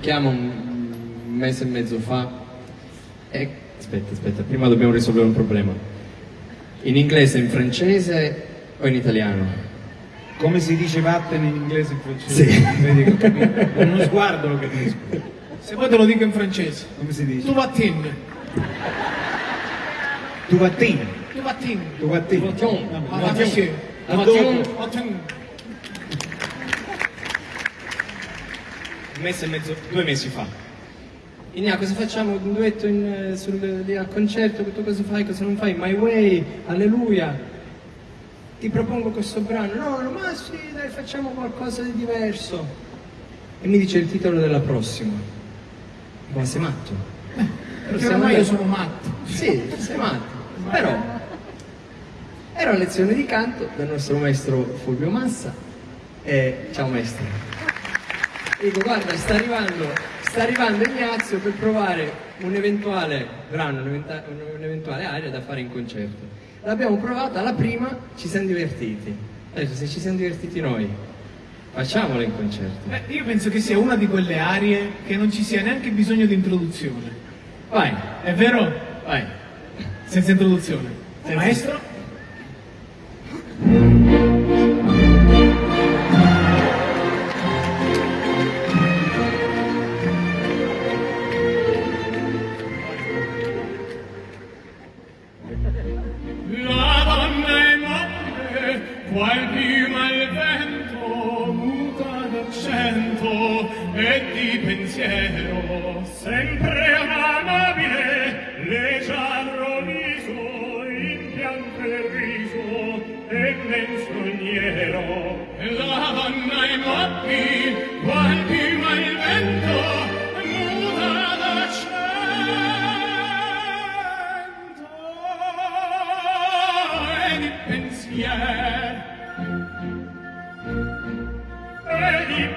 Chiamo un mese e mezzo fa e... Aspetta, aspetta, prima dobbiamo risolvere un problema. In inglese, in francese o in italiano? Come si dice vattene in inglese e in francese? Sì. Con uno sguardo lo capisco. Se vuoi te lo dico in francese. Come si dice? Tu vatin. Tu vattini. Tu vatin. Tu vattini. Vattini. Vabbè, Ah, vattini. sì. La dopo. mattina- Vatin. Un mese e mezzo, due mesi fa. Inia, cosa facciamo? Un duetto in, sul, lì al concerto? Tu cosa fai? Cosa non fai? My Way, Alleluia. Ti propongo questo brano. No, no, ma sì, dai, facciamo qualcosa di diverso. E mi dice il titolo della prossima. Ma sei matto? Perché ormai io sono matto. Sì, sei matto. Però era una lezione di canto dal nostro maestro Fulvio Massa. E ciao maestro. Dico, guarda, sta arrivando, sta arrivando Ignazio per provare un eventuale brano, un'eventuale aria da fare in concerto. L'abbiamo provata, alla prima ci siamo divertiti. Adesso se ci siamo divertiti noi, facciamola in concerto. Beh, io penso che sia una di quelle arie che non ci sia neanche bisogno di introduzione. Vai, È vero? vai. Senza introduzione. Maestro?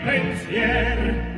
pensier.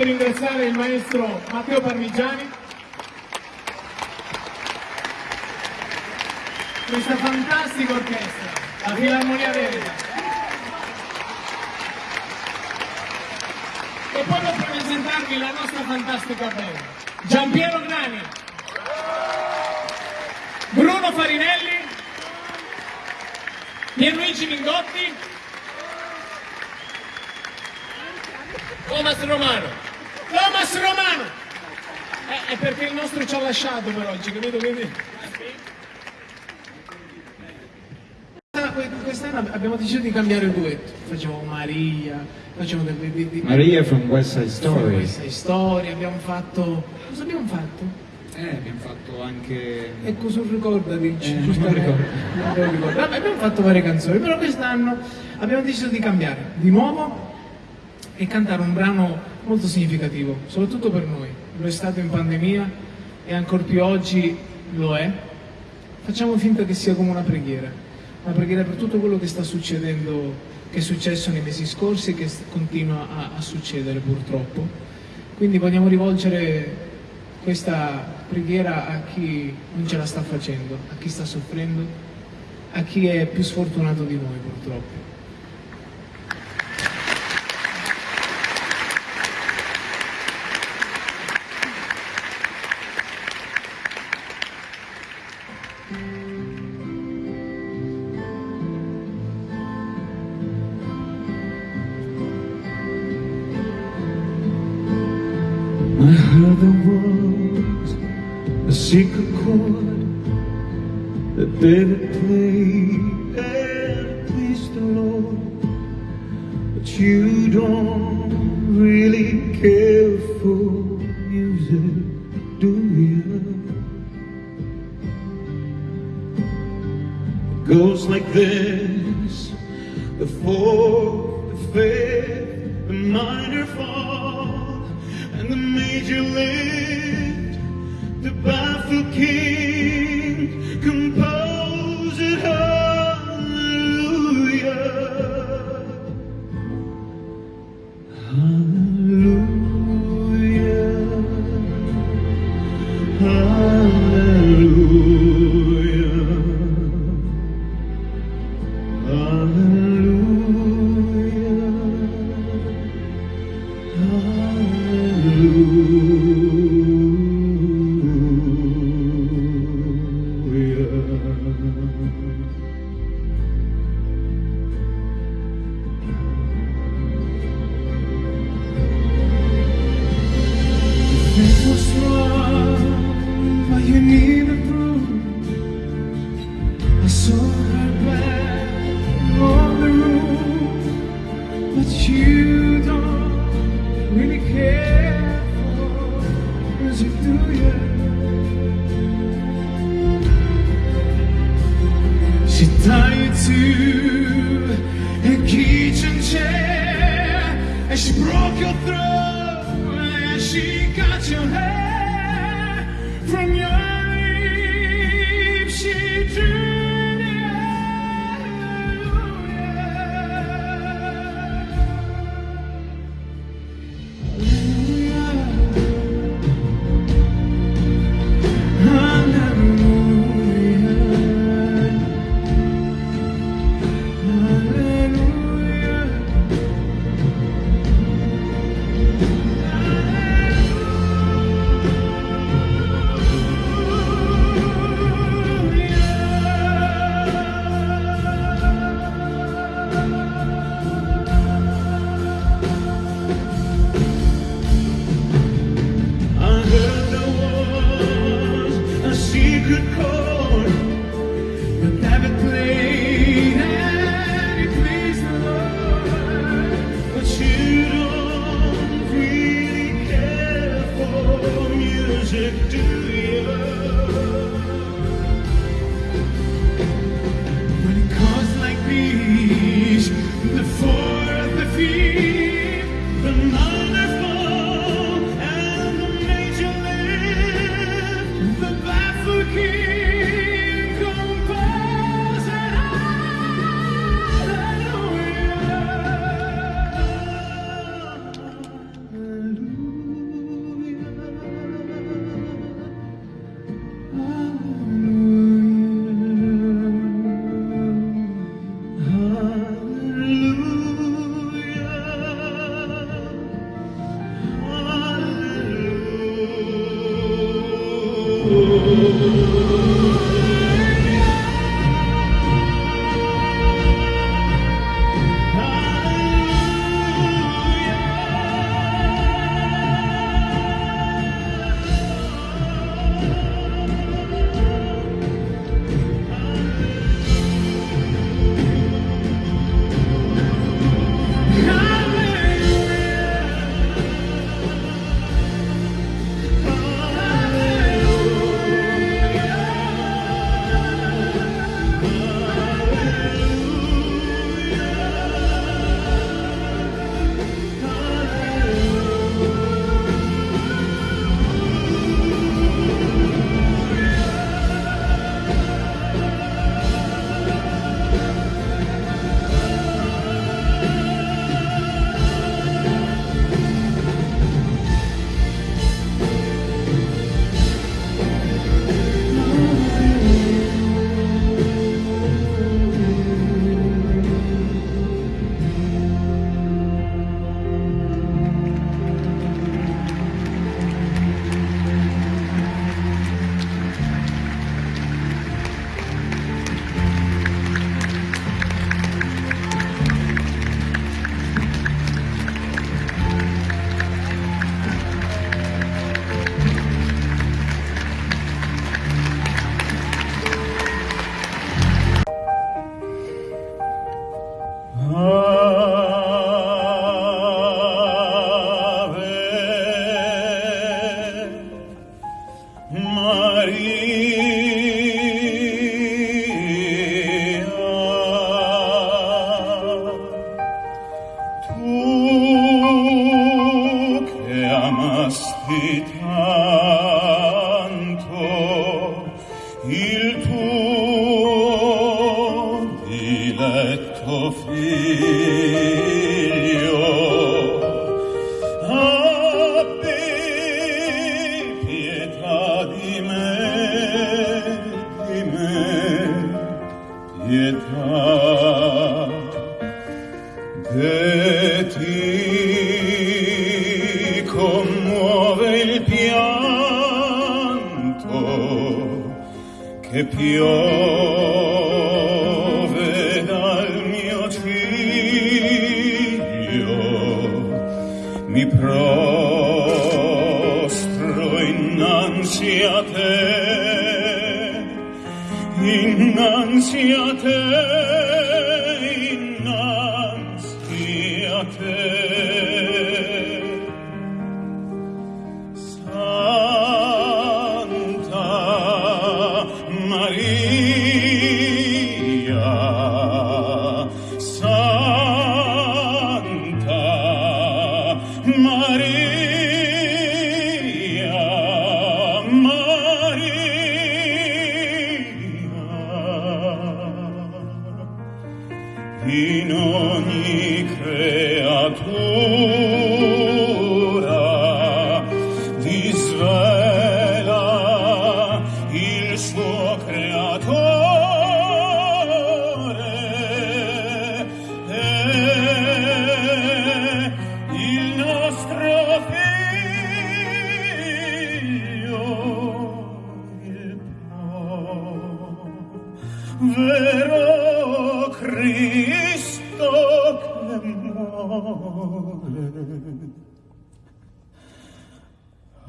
Per ringraziare il maestro Matteo Parmigiani. Questa fantastica orchestra, la Filarmonia Veneta. E poi per presentarvi la nostra fantastica band. Giampiero Grani, Bruno Farinelli, Pierluigi Mingotti, Thomas Romano. Thomas Romano! Eh, è perché il nostro ci ha lasciato per oggi, capito? Quindi... Quest'anno- Quest'anno abbiamo deciso di cambiare il duetto. Facciamo Maria, facciamo dei, dei, dei, Maria from West Side Story. questa storia, abbiamo fatto. Cosa abbiamo fatto? Eh, abbiamo fatto anche... Ecco sul ricordati. Eh, non ricordo. Non me lo ricordo. Vabbè, abbiamo fatto varie canzoni, però quest'anno abbiamo deciso di cambiare. Di nuovo e cantare un brano molto significativo, soprattutto per noi. Lo è stato in pandemia e ancora più oggi lo è. Facciamo finta che sia come una preghiera, una preghiera per tutto quello che sta succedendo, che è successo nei mesi scorsi e che continua a, a succedere purtroppo. Quindi vogliamo rivolgere questa preghiera a chi non ce la sta facendo, a chi sta soffrendo, a chi è più sfortunato di noi purtroppo. I heard there was a secret chord that David played and pleased the Lord. But you don't Hallelujah. Hallelujah.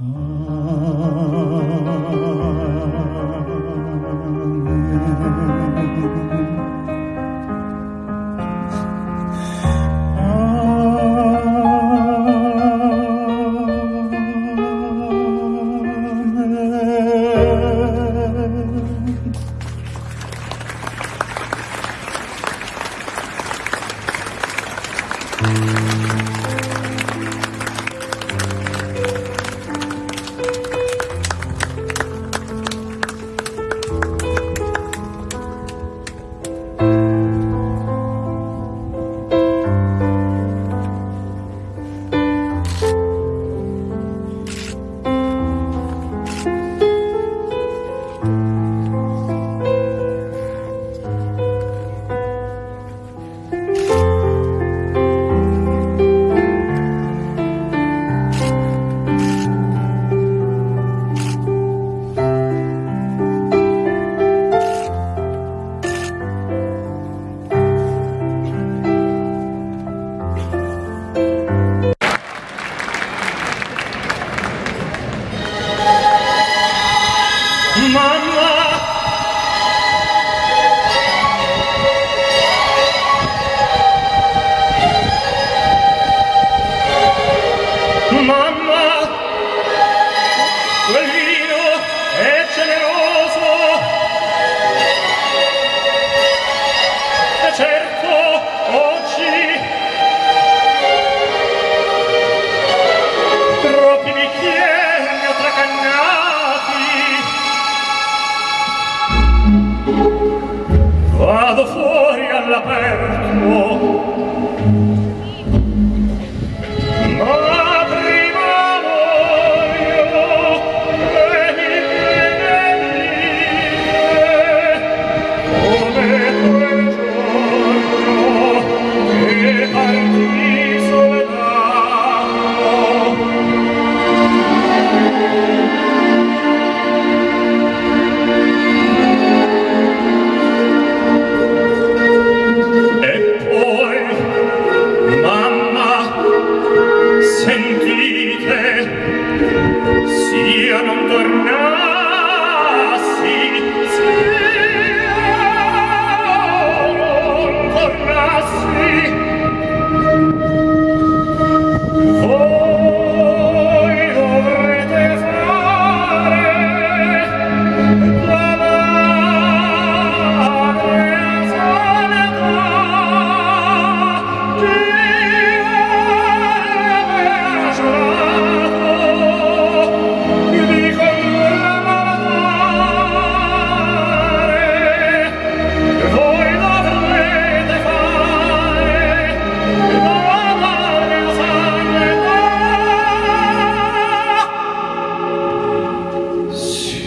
Amen. Mamma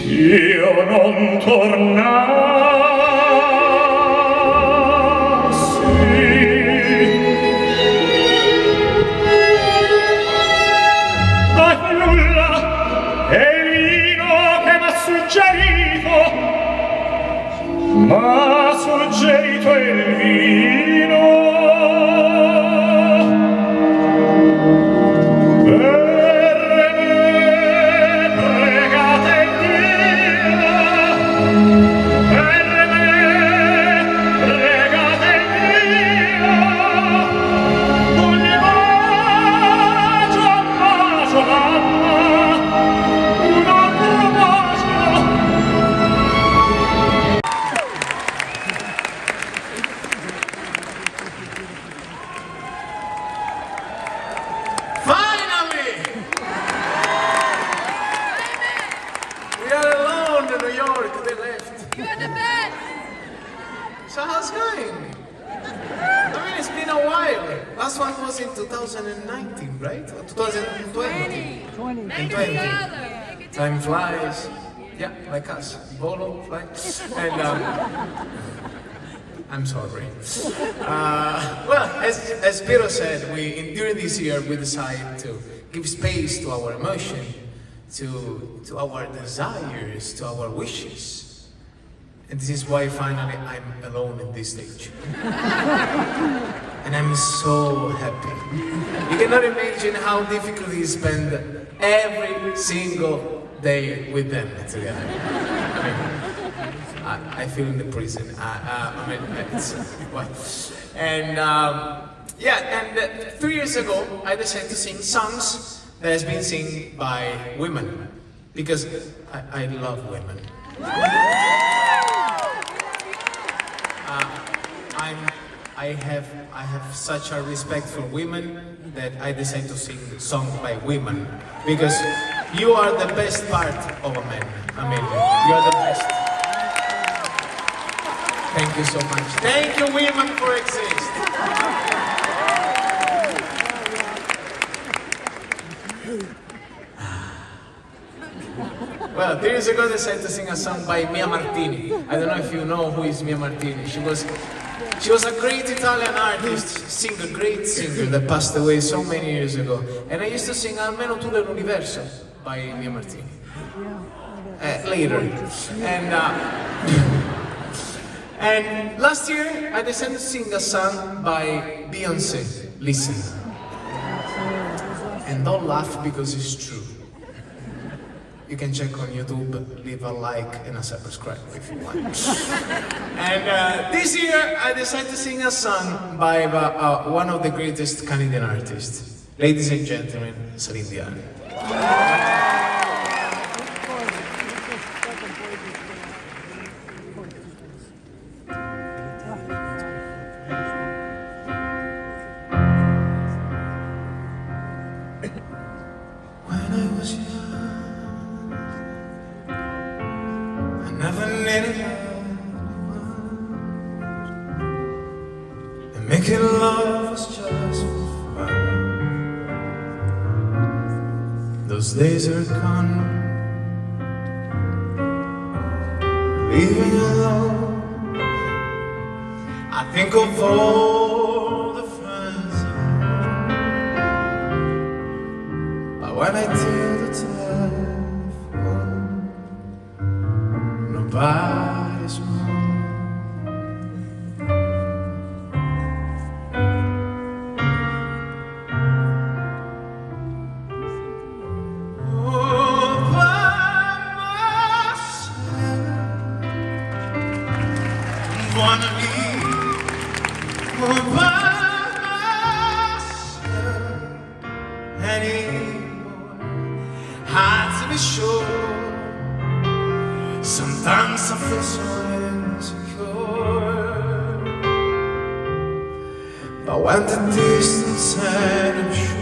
io non tornassi. Ma nulla è il vino che m'ha suggerito m'ha suggerito il I'm sorry. Uh, well, as, as Piero said, we, in, during this year, we decided to give space to our emotion, to, to our desires, to our wishes. And this is why finally I'm alone in this stage. and I'm so happy. You cannot imagine how difficult it is spend every single day with them together. I, I, feel in the prison. I, uh, I mean? And um, yeah, and uh, three years ago, I decided to sing songs that has been sung by women because I, I love women. I'm, I have, I have such a respect for women that I decided to sing songs by women because you are the best part of a man, Amelia. You are the best. Thank you so much. Thank you, women, for exist. Well, three years ago they decided to sing a song by Mia Martini. I don't know if you know who is Mia Martini. She was, she was a great Italian artist, singer, great singer that passed away so many years ago. And I used to sing Almeno tu l'universo by Mia Martini. Uh, later. And, uh, and last year I decided to sing a song by Beyonce. Listen. And don't laugh because it's true. You can check on YouTube, leave a like and a subscribe if you want. and uh, this year, I decided to sing a song by uh, uh, one of the greatest Canadian artists. Ladies and gentlemen, Celine Dion. Making love was just fun. Those days are gone. Leaving alone. I think of all the friends. But when I take the telephone, nobody's But when the distance and